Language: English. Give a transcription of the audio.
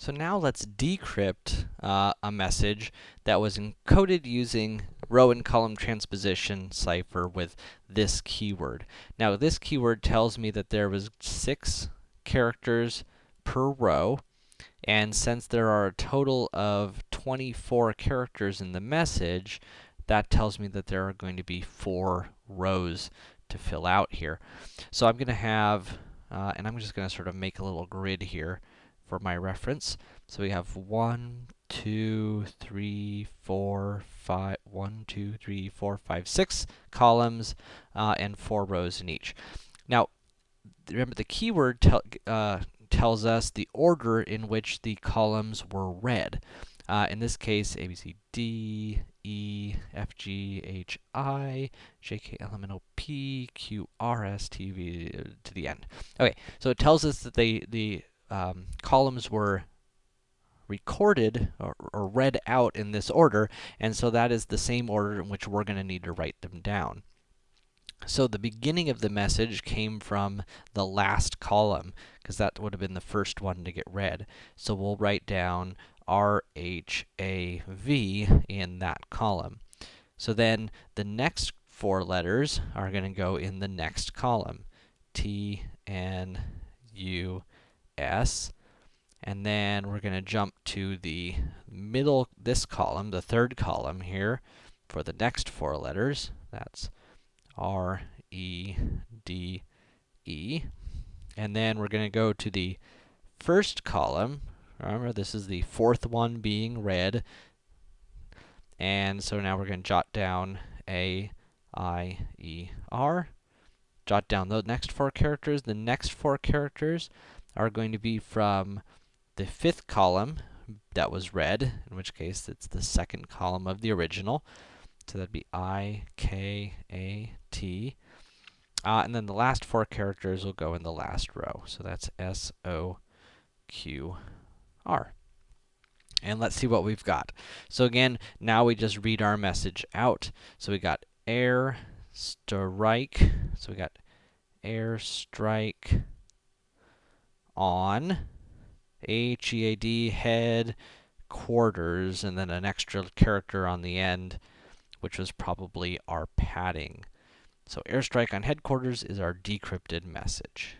So now let's decrypt uh, a message that was encoded using row and column transposition cipher with this keyword. Now, this keyword tells me that there was six characters per row, and since there are a total of 24 characters in the message, that tells me that there are going to be four rows to fill out here. So I'm going to have, uh, and I'm just going to sort of make a little grid here for my reference. So we have one, two, three, four, five, one, two, three, four, five, six columns, uh, and four rows in each. Now, remember the keyword tell, uh, tells us the order in which the columns were read. Uh, in this case, A, B, C, D, E, F, G, H, I, J, K, L, M, N, O, P, Q, R, S, T, V, to the end. Okay, so it tells us that they, the um, columns were recorded or, or, read out in this order, and so that is the same order in which we're going to need to write them down. So the beginning of the message came from the last column, because that would have been the first one to get read. So we'll write down R, H, A, V in that column. So then the next four letters are going to go in the next column. T, N, U, S. And then we're going to jump to the middle, this column, the third column here, for the next four letters. That's R, E, D, E. And then we're going to go to the first column. Remember, this is the fourth one being read. And so now we're going to jot down A, I, E, R. Jot down the next four characters. The next four characters are going to be from the fifth column that was read, in which case it's the second column of the original. So that'd be I, K, A, T. Uh, and then the last four characters will go in the last row. So that's S, O, Q, R. And let's see what we've got. So again, now we just read our message out. So we got air strike. So we got air strike on H-E-A-D, head, quarters, and then an extra character on the end, which was probably our padding. So airstrike on headquarters is our decrypted message.